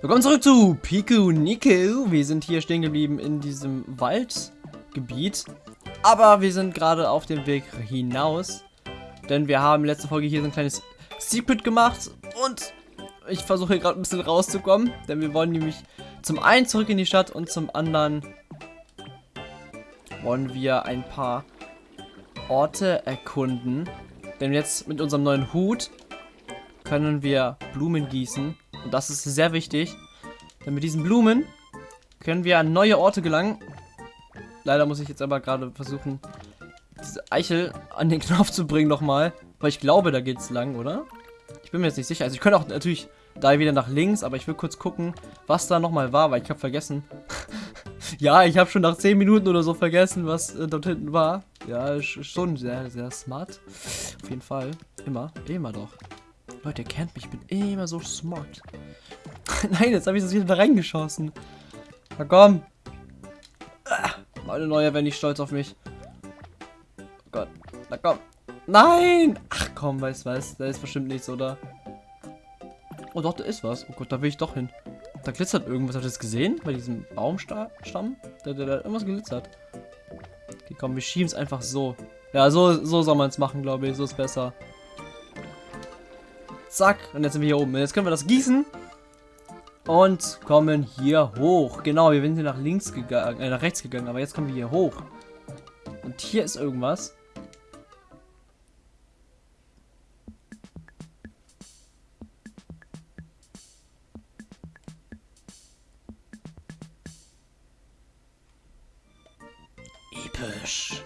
Willkommen zurück zu Piku Niku. Wir sind hier stehen geblieben in diesem Waldgebiet. Aber wir sind gerade auf dem Weg hinaus. Denn wir haben letzte Folge hier so ein kleines Secret gemacht. Und ich versuche hier gerade ein bisschen rauszukommen. Denn wir wollen nämlich zum einen zurück in die Stadt und zum anderen wollen wir ein paar Orte erkunden. Denn jetzt mit unserem neuen Hut können wir Blumen gießen. Und das ist sehr wichtig. Denn mit diesen Blumen können wir an neue Orte gelangen. Leider muss ich jetzt aber gerade versuchen, diese Eichel an den Knopf zu bringen nochmal. Weil ich glaube, da geht's lang, oder? Ich bin mir jetzt nicht sicher. Also ich könnte auch natürlich da wieder nach links, aber ich will kurz gucken, was da nochmal war, weil ich habe vergessen. ja, ich habe schon nach 10 Minuten oder so vergessen, was äh, dort hinten war. Ja, schon sehr, sehr smart. Auf jeden Fall. Immer, immer doch. Leute, ihr kennt mich, ich bin immer so smart. Nein, jetzt habe ich das wieder da reingeschossen. Na komm. Ah, meine neue wäre nicht stolz auf mich. Oh Gott. Na komm. Nein! Ach komm, weißt was? Da ist bestimmt nichts, oder? Oh doch, da ist was. Oh Gott, da will ich doch hin. Da glitzert irgendwas. Habt ihr das gesehen? Bei diesem Baumstamm? Da, da, da irgendwas glitzert. Okay, komm, wir schieben es einfach so. Ja, so, so soll man es machen, glaube ich. So ist besser. Zack. Und jetzt sind wir hier oben. Jetzt können wir das gießen. Und kommen hier hoch. Genau, wir sind hier nach links gegangen, äh, nach rechts gegangen. Aber jetzt kommen wir hier hoch. Und hier ist irgendwas. Episch.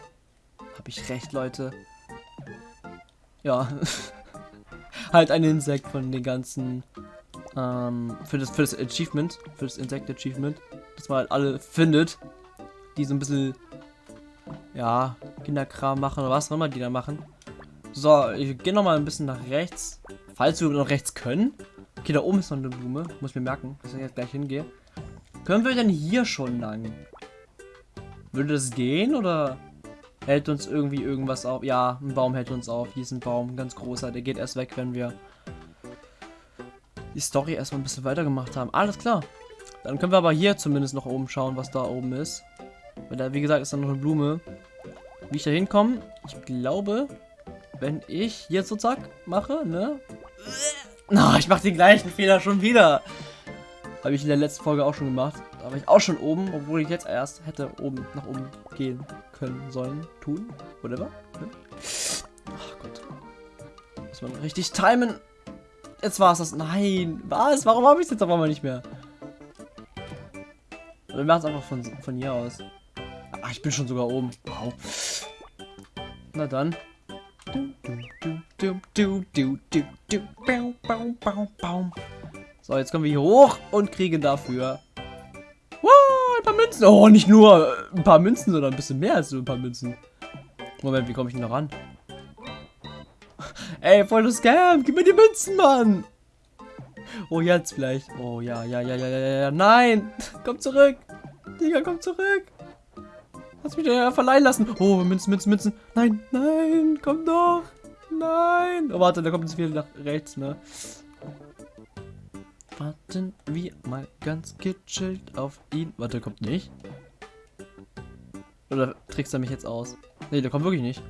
Habe ich recht, Leute? Ja. halt ein Insekt von den ganzen ähm, für das für das Achievement, für das Insekt Achievement, dass man halt alle findet, die so ein bisschen ja, Kinderkram machen oder was auch immer die da machen. So, ich gehe noch mal ein bisschen nach rechts, falls wir noch rechts können. Okay, da oben ist noch eine Blume, muss mir merken, dass ich jetzt gleich hingehe. Können wir denn hier schon lang? Würde das gehen oder hält uns irgendwie irgendwas auf? Ja, ein Baum hält uns auf. Hier ist ein Baum, ganz großer. Der geht erst weg, wenn wir die Story erstmal ein bisschen weiter gemacht haben. Alles klar. Dann können wir aber hier zumindest noch oben schauen, was da oben ist. Weil da, wie gesagt, ist da noch eine Blume. Wie ich da hinkomme, ich glaube, wenn ich jetzt so zack mache, ne? Na, oh, ich mache den gleichen Fehler schon wieder. Habe ich in der letzten Folge auch schon gemacht. Da war ich auch schon oben, obwohl ich jetzt erst hätte oben nach oben gehen können, sollen, tun, whatever. Ne? Ach Gott. Muss man richtig timen. Jetzt war es das. Nein. Was? Warum habe ich es jetzt auf einmal nicht mehr? Wir machen es einfach von, von hier aus. Ach, ich bin schon sogar oben. Wow. Na dann. So, jetzt kommen wir hier hoch und kriegen dafür ein paar Münzen. Oh, nicht nur ein paar Münzen, sondern ein bisschen mehr als nur ein paar Münzen. Moment, wie komme ich denn da ran? Ey, voll das Scam. Gib mir die Münzen, Mann. Oh, jetzt vielleicht. Oh, ja, ja, ja, ja, ja, ja. Nein. Komm zurück. Digga, komm zurück. Lass mich ja verleihen lassen. Oh, Münzen, Münzen, Münzen. Nein, nein, komm doch. Nein. Oh, warte, da kommt es wieder nach rechts, ne? Warten wir mal ganz gechillt auf ihn. Warte, kommt nicht. Oder trickst er mich jetzt aus? Ne, der kommt wirklich nicht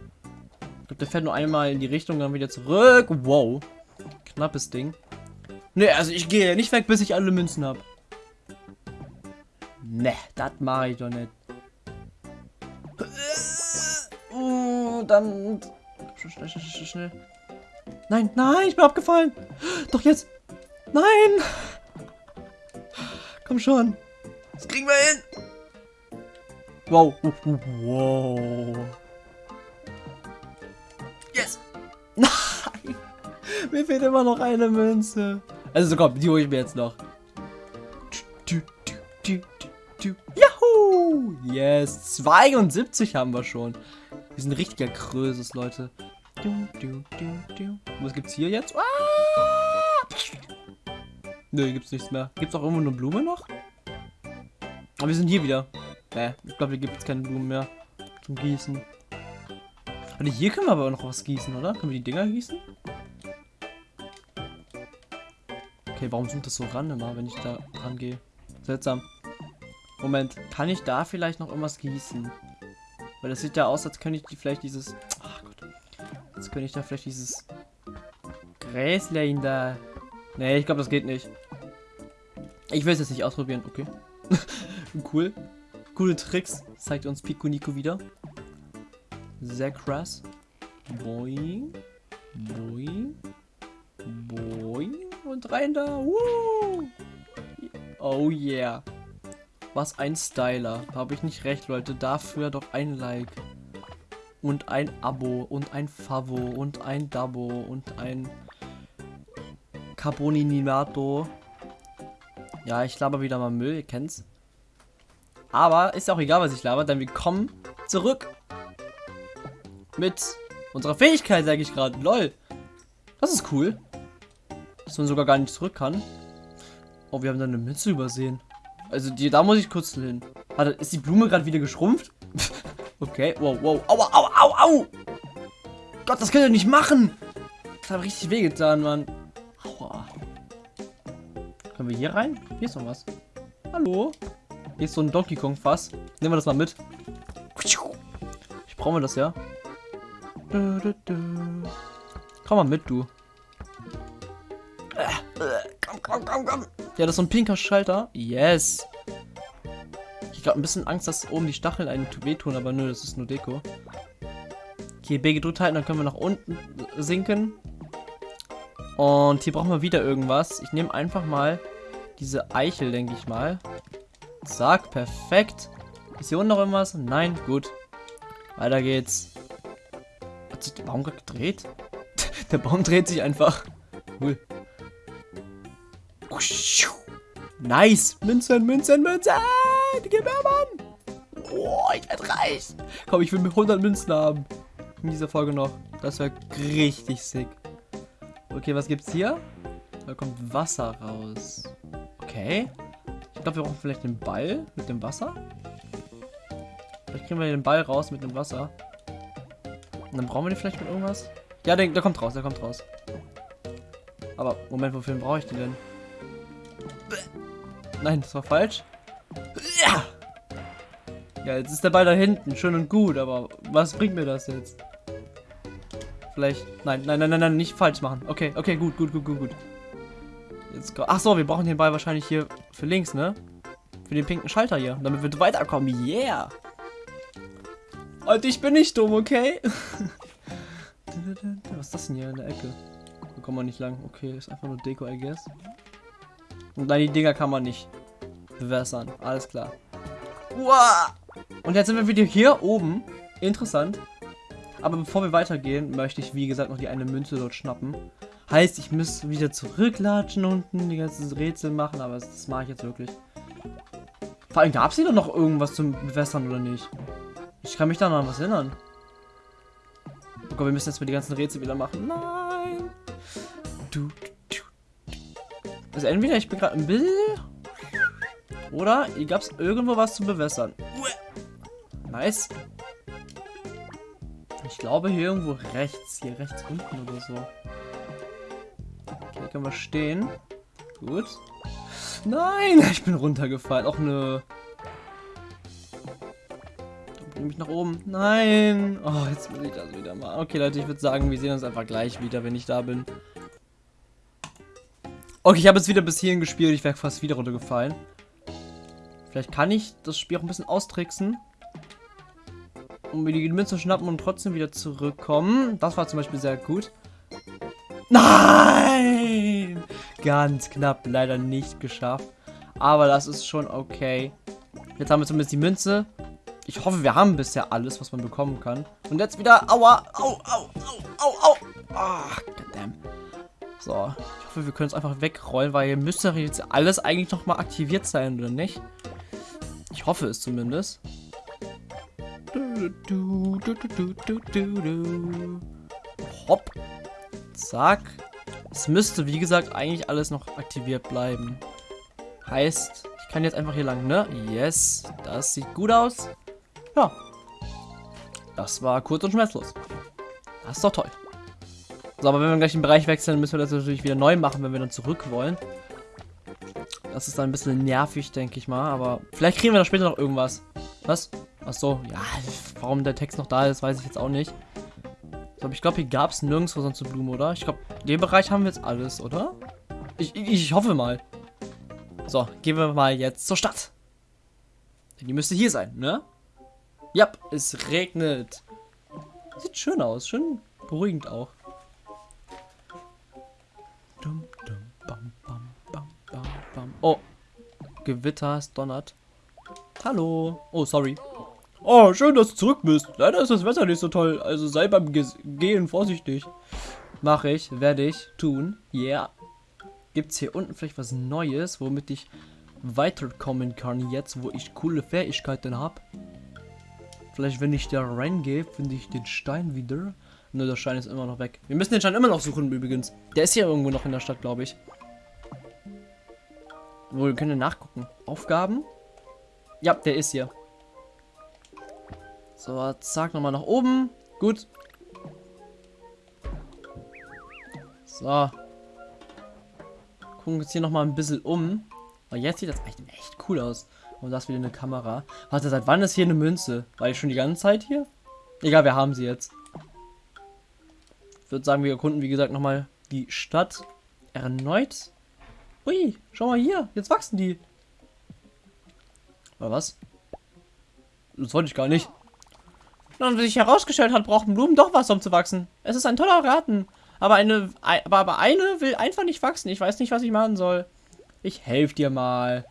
glaube, der fährt nur einmal in die Richtung, dann wieder zurück. Wow. Knappes Ding. Ne, also ich gehe nicht weg, bis ich alle Münzen habe. Ne, das mache ich doch nicht. Uh, dann... Schnell, schnell, schnell, schnell. Nein, nein, ich bin abgefallen. Doch jetzt. Nein. Komm schon. Das kriegen wir hin. Wow. Wow. Mir fehlt immer noch eine Münze. Also komm, die hole ich mir jetzt noch. Juhu! Yes, 72 haben wir schon. Wir sind richtiger Krösus, Leute. Was gibt's hier jetzt? Ah! Nö, gibt's nichts mehr. Gibt's auch irgendwo eine Blume noch? Aber wir sind hier wieder. Ne, ich glaube, hier gibt es keine Blumen mehr zum Gießen. Und hier können wir aber noch was gießen, oder? Können wir die Dinger gießen? Okay, warum zoomt das so ran immer, wenn ich da dran gehe? Seltsam. Moment, kann ich da vielleicht noch irgendwas gießen? Weil das sieht ja aus, als könnte ich die vielleicht dieses... Ach Gott. Als könnte ich da vielleicht dieses... Gräslein da... Nee, ich glaube, das geht nicht. Ich will es jetzt nicht ausprobieren. Okay. cool. Coole Tricks. Zeigt uns Pico Nico wieder. Sehr krass. Boing. Boing. Boing. Und rein da. Woo. Oh yeah. Was ein Styler. Habe ich nicht recht, Leute. Dafür doch ein Like. Und ein Abo. Und ein Favo. Und ein Dabo. Und ein Carboninato. Ja, ich laber wieder mal Müll. Ihr kennt's. Aber ist auch egal, was ich laber, denn wir kommen zurück. Mit unserer Fähigkeit, sage ich gerade. Lol. Das ist cool. Dass man sogar gar nicht zurück kann. Oh, wir haben da eine Mütze übersehen. Also, die, da muss ich kurz hin. Warte, ist die Blume gerade wieder geschrumpft? okay, wow, wow. Aua, au, au, au! Gott, das könnt ihr nicht machen! Das hat richtig wehgetan, Mann. Können wir hier rein? Hier ist noch was. Hallo? Hier ist so ein Donkey Kong Fass. Nehmen wir das mal mit. Ich brauche das ja. Komm mal mit, du. Komm, komm, komm, komm. Ja, das ist so ein pinker Schalter. Yes. Ich habe ein bisschen Angst, dass oben die Stacheln einen wehtun, aber nö, das ist nur Deko. Okay, B gedrückt halten, dann können wir nach unten sinken. Und hier brauchen wir wieder irgendwas. Ich nehme einfach mal diese Eichel, denke ich mal. Zack, perfekt. Ist hier unten noch irgendwas? Nein, gut. Weiter geht's. Hat sich der Baum gerade gedreht? der Baum dreht sich einfach. Cool. Nice. Münzen, Münzen, Münzen. Gib mir, Mann. Boah, ich werde reich. Komm, ich will mir 100 Münzen haben. In dieser Folge noch. Das wäre richtig sick. Okay, was gibt's hier? Da kommt Wasser raus. Okay. Ich glaube, wir brauchen vielleicht den Ball mit dem Wasser. Vielleicht kriegen wir den Ball raus mit dem Wasser. Und dann brauchen wir den vielleicht mit irgendwas. Ja, der, der kommt raus, der kommt raus. Aber, Moment, wofür brauche ich den denn? Nein, das war falsch. Ja! Ja, jetzt ist der Ball da hinten. Schön und gut, aber was bringt mir das jetzt? Vielleicht. Nein, nein, nein, nein, nein, nicht falsch machen. Okay, okay, gut, gut, gut, gut, gut. Jetzt Ach so, wir brauchen den Ball wahrscheinlich hier für links, ne? Für den pinken Schalter hier, damit wir weiterkommen. Yeah! Und ich bin nicht dumm, okay? Was ist das denn hier in der Ecke? Da kommen wir nicht lang. Okay, ist einfach nur Deko, I guess. Und dann die Dinger kann man nicht bewässern. Alles klar. Uah! Und jetzt sind wir wieder hier oben. Interessant. Aber bevor wir weitergehen, möchte ich, wie gesagt, noch die eine Münze dort schnappen. Heißt, ich muss wieder zurücklatschen unten, die ganzen Rätsel machen, aber das, das mache ich jetzt wirklich. Vor allem, gab es hier noch irgendwas zum Bewässern oder nicht? Ich kann mich da noch an was erinnern. Oh Gott, wir müssen jetzt mal die ganzen Rätsel wieder machen. Nein! Du, du, du. Also entweder ich bin gerade im Bild. Oder hier gab es irgendwo was zu bewässern. Nice. Ich glaube hier irgendwo rechts. Hier rechts unten oder so. Okay, können wir stehen. Gut. Nein, ich bin runtergefallen. Auch eine... Bring mich nach oben. Nein. Oh, jetzt muss ich das wieder mal. Okay, Leute, ich würde sagen, wir sehen uns einfach gleich wieder, wenn ich da bin. Okay, ich habe jetzt wieder bis hierhin gespielt. Ich wäre fast wieder runtergefallen. Vielleicht kann ich das Spiel auch ein bisschen austricksen. Um mir die Münze schnappen und trotzdem wieder zurückkommen. Das war zum Beispiel sehr gut. Nein! Ganz knapp, leider nicht geschafft. Aber das ist schon okay. Jetzt haben wir zumindest die Münze. Ich hoffe, wir haben bisher alles, was man bekommen kann. Und jetzt wieder. Aua! Au, au, au, au, au! Ach, goddamn. So, ich hoffe, wir können es einfach wegrollen, weil hier müsste jetzt alles eigentlich nochmal aktiviert sein, oder nicht? Ich hoffe es zumindest. Hopp. Zack. Es müsste, wie gesagt, eigentlich alles noch aktiviert bleiben. Heißt, ich kann jetzt einfach hier lang, ne? Yes. Das sieht gut aus. Ja. Das war kurz und schmerzlos. Das ist doch toll. So, aber wenn wir gleich den Bereich wechseln, müssen wir das natürlich wieder neu machen, wenn wir dann zurück wollen. Das ist dann ein bisschen nervig, denke ich mal. Aber vielleicht kriegen wir da später noch irgendwas. Was? Ach so, ja, warum der Text noch da ist, weiß ich jetzt auch nicht. Aber ich glaube, hier gab es nirgendwo sonst eine Blume, oder? Ich glaube, den Bereich haben wir jetzt alles, oder? Ich, ich, ich hoffe mal. So, gehen wir mal jetzt zur Stadt. Die müsste hier sein, ne? Ja, es regnet. Sieht schön aus, schön beruhigend auch. Oh, Gewitter, es donnert. Hallo. Oh, sorry. Oh, schön, dass du zurück bist. Leider ist das Wetter nicht so toll, also sei beim Ge Gehen vorsichtig. Mache ich, werde ich tun. Yeah. Gibt es hier unten vielleicht was Neues, womit ich weiterkommen kann jetzt, wo ich coole Fähigkeiten habe? Vielleicht, wenn ich da reingehe, finde ich den Stein wieder. Nur der Stein ist immer noch weg. Wir müssen den Stein immer noch suchen übrigens. Der ist hier irgendwo noch in der Stadt, glaube ich. Wo wir können nachgucken. Aufgaben? Ja, der ist hier. So, zack, nochmal nach oben. Gut. So. Gucken uns hier nochmal ein bisschen um. Aber jetzt sieht das echt, echt cool aus. Und das wieder eine Kamera. Warte, seit wann ist hier eine Münze? War ich schon die ganze Zeit hier? Egal, wir haben sie jetzt. Ich würde sagen, wir erkunden, wie gesagt, nochmal die Stadt erneut. Ui, schau mal hier. Jetzt wachsen die. Oder was? Das wollte ich gar nicht. Und wie sich herausgestellt hat, brauchen Blumen doch was, um zu wachsen. Es ist ein toller Garten. Aber eine, aber, aber eine will einfach nicht wachsen. Ich weiß nicht, was ich machen soll. Ich helfe dir mal.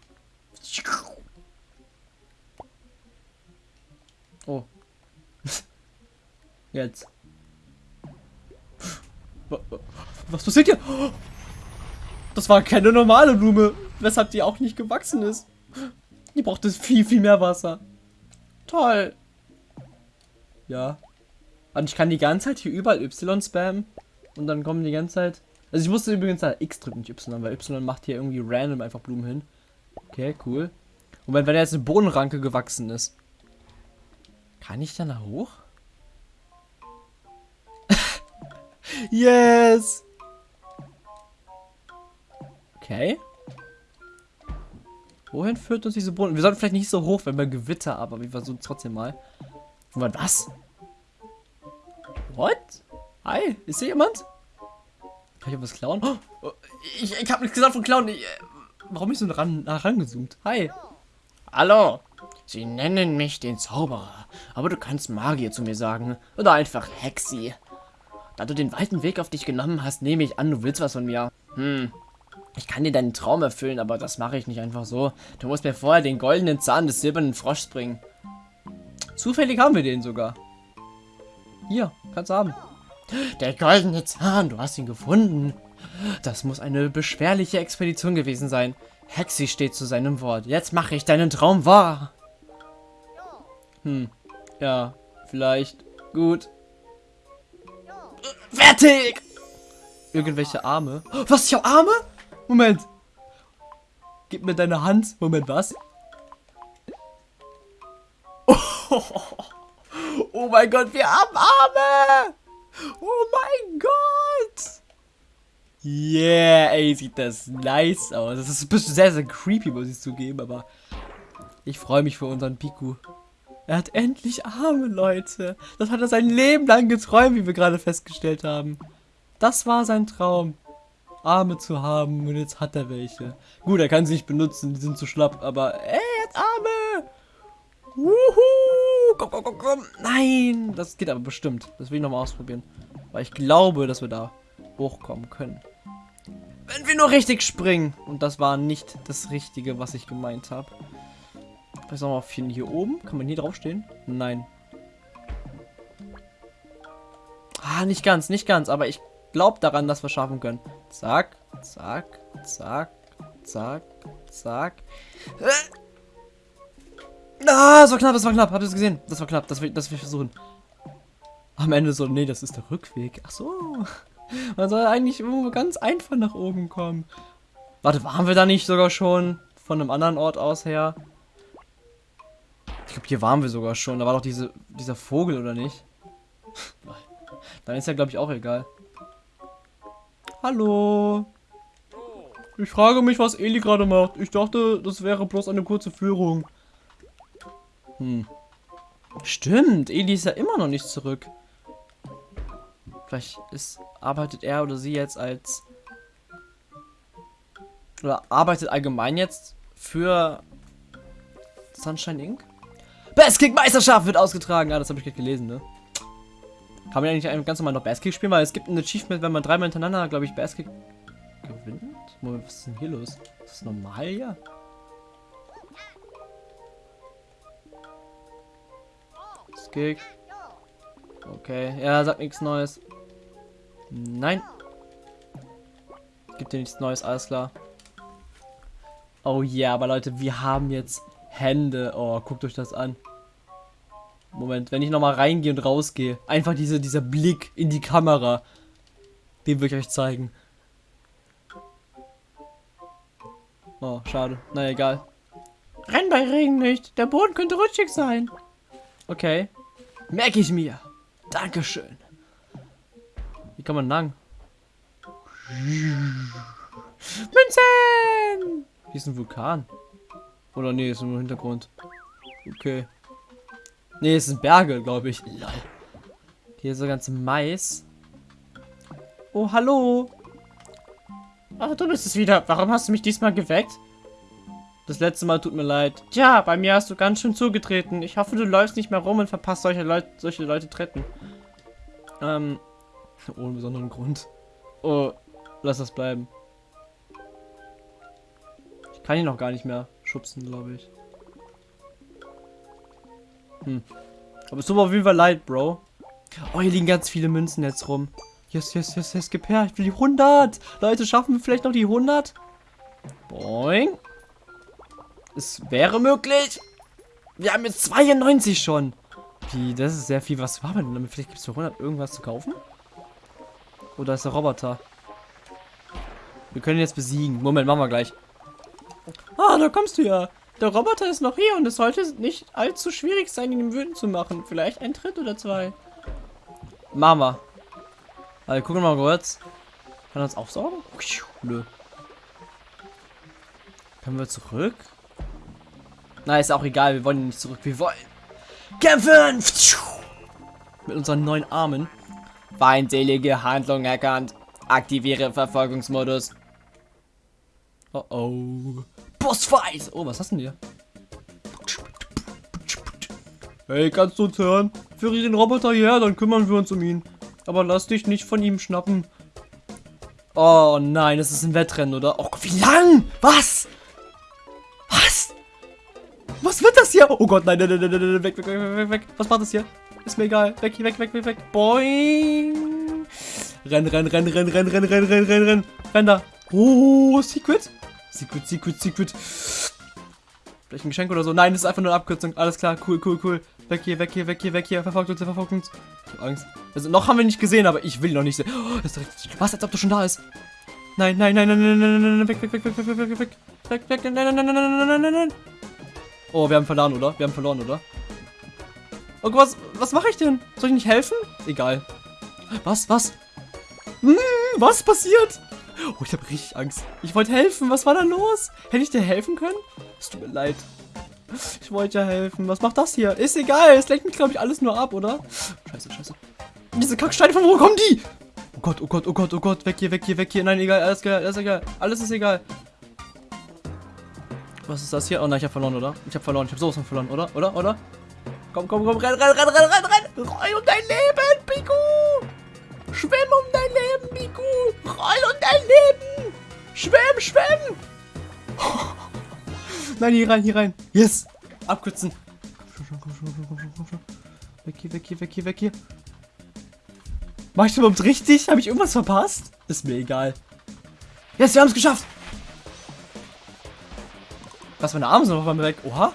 Oh. Jetzt. Was passiert hier? Das war keine normale Blume, weshalb die auch nicht gewachsen ist. Die braucht es viel, viel mehr Wasser. Toll. Ja. Und ich kann die ganze Zeit hier überall Y spammen. Und dann kommen die ganze Zeit... Also ich musste übrigens da X drücken, nicht Y, weil Y macht hier irgendwie random einfach Blumen hin. Okay, cool. Und wenn, wenn jetzt eine Bodenranke gewachsen ist. Kann ich da nach hoch? yes! Okay. Wohin führt uns diese Boden? Wir sollten vielleicht nicht so hoch, wenn wir Gewitter, aber wir versuchen es trotzdem mal. Was? What? Hi, ist hier jemand? Kann ich was klauen? Oh, ich ich habe nichts gesagt von klauen. Ich, äh, warum ich so ran, rangezoomt? Hi. Hallo. Sie nennen mich den Zauberer, aber du kannst Magier zu mir sagen. Oder einfach Hexi. Da du den weiten Weg auf dich genommen hast, nehme ich an, du willst was von mir. Hm, ich kann dir deinen Traum erfüllen, aber das mache ich nicht einfach so. Du musst mir vorher den goldenen Zahn des silbernen Froschs bringen. Zufällig haben wir den sogar. Hier, kannst haben. Der goldene Zahn, du hast ihn gefunden. Das muss eine beschwerliche Expedition gewesen sein. Hexi steht zu seinem Wort. Jetzt mache ich deinen Traum wahr. Hm, ja, vielleicht. Gut. Fertig! Irgendwelche Arme. Was, ich habe Arme? Moment. Gib mir deine Hand. Moment, was? Oh, oh mein Gott, wir haben Arme! Oh mein Gott! Yeah, ey, sieht das nice aus. Das ist ein bisschen sehr, sehr creepy, muss ich zugeben, aber ich freue mich für unseren Piku. Er hat endlich Arme, Leute. Das hat er sein Leben lang geträumt, wie wir gerade festgestellt haben. Das war sein Traum. Arme zu haben und jetzt hat er welche. Gut, er kann sie nicht benutzen, die sind zu schlapp, aber ey, er hat Arme! Wuhu! Komm, komm, komm, komm! Nein! Das geht aber bestimmt. Das will ich nochmal ausprobieren. Weil ich glaube, dass wir da hochkommen können. Wenn wir nur richtig springen. Und das war nicht das Richtige, was ich gemeint habe. Was haben wir hier oben? Kann man hier draufstehen? Nein. Ah, nicht ganz, nicht ganz. Aber ich glaube daran, dass wir schaffen können. Zack, zack, zack, zack, zack. Ah, das war knapp, das war knapp. Habt ihr es gesehen? Das war knapp, das will, das will ich versuchen. Am Ende so, nee, das ist der Rückweg. Ach so. Man soll eigentlich ganz einfach nach oben kommen. Warte, waren wir da nicht sogar schon von einem anderen Ort aus her? Ich glaube, hier waren wir sogar schon. Da war doch diese, dieser Vogel, oder nicht? Dann ist ja, glaube ich, auch egal. Hallo. Ich frage mich, was Eli gerade macht. Ich dachte, das wäre bloß eine kurze Führung. Hm. Stimmt, Eli ist ja immer noch nicht zurück. Vielleicht ist, arbeitet er oder sie jetzt als... Oder arbeitet allgemein jetzt für Sunshine Inc.? Best Kick Meisterschaft wird ausgetragen. Ah, das habe ich gerade gelesen, ne? Kann man eigentlich ganz normal noch Best Kick spielen, weil es gibt ein Achievement, wenn man dreimal hintereinander, glaube ich, Best Kick gewinnt. Moment, was ist denn hier los? Ist das normal hier? Kick. Okay, ja, sagt nichts Neues. Nein. Gibt dir nichts Neues, alles klar. Oh ja, yeah, aber Leute, wir haben jetzt Hände. Oh, guckt euch das an. Moment, wenn ich nochmal reingehe und rausgehe. Einfach diese, dieser Blick in die Kamera. Den will ich euch zeigen. Oh, schade. Na egal. Renn bei Regen nicht. Der Boden könnte rutschig sein. Okay. Merke ich mir. Dankeschön. Wie kann man lang? Münzen! Hier ist ein Vulkan. Oder nee, ist nur Hintergrund. Okay. Nee, es sind Berge, glaube ich. Lol. Hier ist so ganz Mais. Oh, hallo. Ach, du bist es wieder. Warum hast du mich diesmal geweckt? Das letzte Mal tut mir leid. Tja, bei mir hast du ganz schön zugetreten. Ich hoffe, du läufst nicht mehr rum und verpasst solche Leute, solche Leute treten. Ähm, ohne besonderen Grund. Oh, lass das bleiben. Ich kann ihn noch gar nicht mehr schubsen, glaube ich. Hm. Aber es tut mir auf jeden Fall leid, Bro. Oh, hier liegen ganz viele Münzen jetzt rum. Yes, yes, yes, yes, gib her. Ich will die 100. Leute, schaffen wir vielleicht noch die 100? Boing. Es wäre möglich. Wir haben jetzt 92 schon. Wie, das ist sehr viel. Was war denn damit? Vielleicht gibt es für 100 irgendwas zu kaufen? Oder ist der Roboter? Wir können ihn jetzt besiegen. Moment, machen wir gleich. Ah, da kommst du ja. Der Roboter ist noch hier und es sollte nicht allzu schwierig sein, ihn wütend zu machen. Vielleicht ein Tritt oder zwei. Mama. Also gucken wir mal kurz. Kann er uns aufsaugen? Nö. Können wir zurück? Na, ist auch egal. Wir wollen nicht zurück. Wir wollen kämpfen! Mit unseren neuen Armen. Feindselige Handlung erkannt. Aktiviere Verfolgungsmodus. Oh oh. Bossfight! Oh, was hast du denn hier? Hey, kannst du uns hören? Führe den Roboter hierher, dann kümmern wir uns um ihn. Aber lass dich nicht von ihm schnappen. Oh nein, es ist ein Wettrennen, oder? Oh wie lang? Was? Hier? Oh Gott, nein, nein, nein, nein, nein, weg, weg, weg, weg, weg. Was macht das hier? Ist mir egal. Weg, weg, weg, weg, weg. Boing. Renn, renn, renn, renn, renn, renn, renn, renn, renn, renn. Renn da. Oh, Secret. Secret, Secret, Secret. Vielleicht ein Geschenk oder so. Nein, das ist einfach nur eine Abkürzung. Alles klar, cool, cool, cool. Weg hier, weg hier, weg hier, weg hier. Verfolgt uns, verfolgt uns. Ich hab Angst. Also, noch haben wir nicht gesehen, aber ich will noch nicht sehen. Oh. Was, als ob du schon da ist. Nein, nein, nein, nein, nein, nein, nein, nein, weg, weg, weg, weg, weg, weg, weg, weg, weg, weg, nein, nein, nein, nein, nein, nein, nein, nein. Oh, wir haben verloren, oder? Wir haben verloren, oder? Oh, was, was mache ich denn? Soll ich nicht helfen? Egal. Was, was? Hm, was passiert? Oh, ich habe richtig Angst. Ich wollte helfen. Was war da los? Hätte ich dir helfen können? Es tut mir leid. Ich wollte ja helfen. Was macht das hier? Ist egal. Es lenkt mich, glaube ich, alles nur ab, oder? Scheiße, scheiße. Diese Kacksteine, von wo kommen die? Oh Gott, oh Gott, oh Gott, oh Gott. Weg hier, weg hier, weg hier. Nein, egal. Alles egal, alles egal. Alles ist egal. Was ist das hier? Oh nein, ich habe verloren, oder? Ich habe verloren. Ich habe sowas von verloren, oder? Oder? Oder? Komm, komm, komm. Renn, renn, renn, renn, renn, renn. Roll um dein Leben, Piku. Schwimm um dein Leben, Piku. Roll um dein Leben. Schwimm, schwimm. Nein, hier rein, hier rein. Yes. Abkürzen. Komm schon, komm schon, komm schon, komm schon. Weg hier, weg hier, weg hier, weg hier. Mach ich überhaupt richtig? Habe ich irgendwas verpasst? Ist mir egal. Yes, wir haben es geschafft. Was, meine Arme sind noch einmal weg. Oha.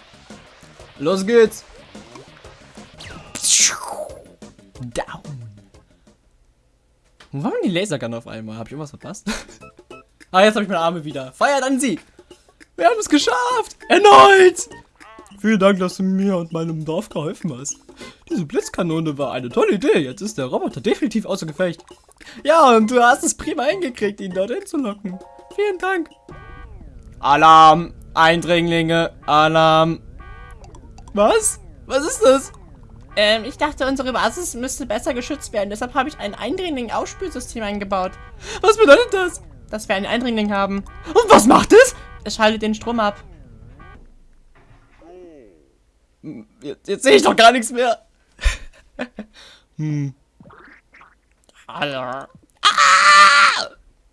Los geht's. Down. Wo war denn die Lasergun auf einmal? Habe ich irgendwas verpasst? ah, jetzt habe ich meine Arme wieder. Feiert an Sieg. Wir haben es geschafft. Erneut. Vielen Dank, dass du mir und meinem Dorf geholfen hast. Diese Blitzkanone war eine tolle Idee. Jetzt ist der Roboter definitiv außer Gefecht. Ja, und du hast es prima hingekriegt, ihn dorthin zu locken. Vielen Dank. Alarm! Eindringlinge! Alarm! Was? Was ist das? Ähm, ich dachte, unsere Basis müsste besser geschützt werden. Deshalb habe ich ein Eindringling-Ausspülsystem eingebaut. Was bedeutet das? Dass wir einen Eindringling haben. Und was macht es? Es schaltet den Strom ab. Jetzt, jetzt sehe ich doch gar nichts mehr. hm. Hallo. Ah!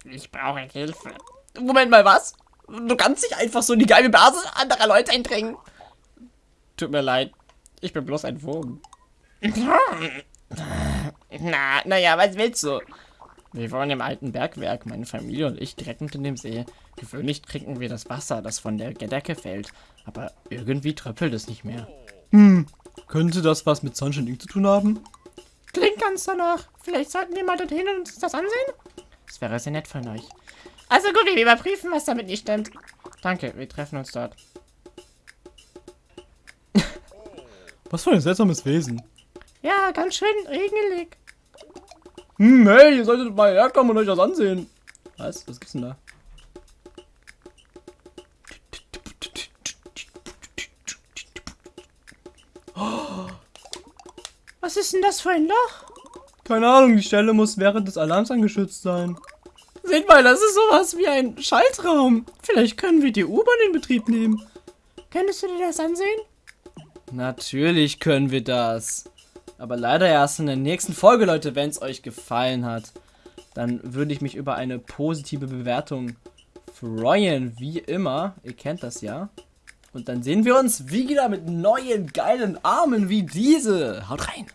Ich brauche Hilfe. Moment mal, was? Du kannst nicht einfach so in die geile Basis anderer Leute eindringen. Tut mir leid. Ich bin bloß ein Wurm. Na, naja, was willst du? Wir wohnen im alten Bergwerk, meine Familie und ich direkt unter dem See. Gewöhnlich trinken wir das Wasser, das von der Decke fällt. Aber irgendwie tröppelt es nicht mehr. Hm, könnte das was mit Sunshine Ink zu tun haben? Klingt ganz danach. Vielleicht sollten wir mal dorthin und uns das ansehen? Das wäre sehr nett von euch. Also gut, wir überprüfen, was damit nicht stimmt. Danke, wir treffen uns dort. was für ein seltsames Wesen. Ja, ganz schön regelig. Hm, hey, ihr solltet mal herkommen und euch das ansehen. Was? Was gibt's denn da? Was ist denn das für ein Loch? Keine Ahnung, die Stelle muss während des Alarms angeschützt sein. Seht mal, das ist sowas wie ein Schaltraum. Vielleicht können wir die U-Bahn in Betrieb nehmen. Könntest du dir das ansehen? Natürlich können wir das. Aber leider erst in der nächsten Folge, Leute, wenn es euch gefallen hat. Dann würde ich mich über eine positive Bewertung freuen, wie immer. Ihr kennt das ja. Und dann sehen wir uns wieder mit neuen geilen Armen wie diese. Haut rein!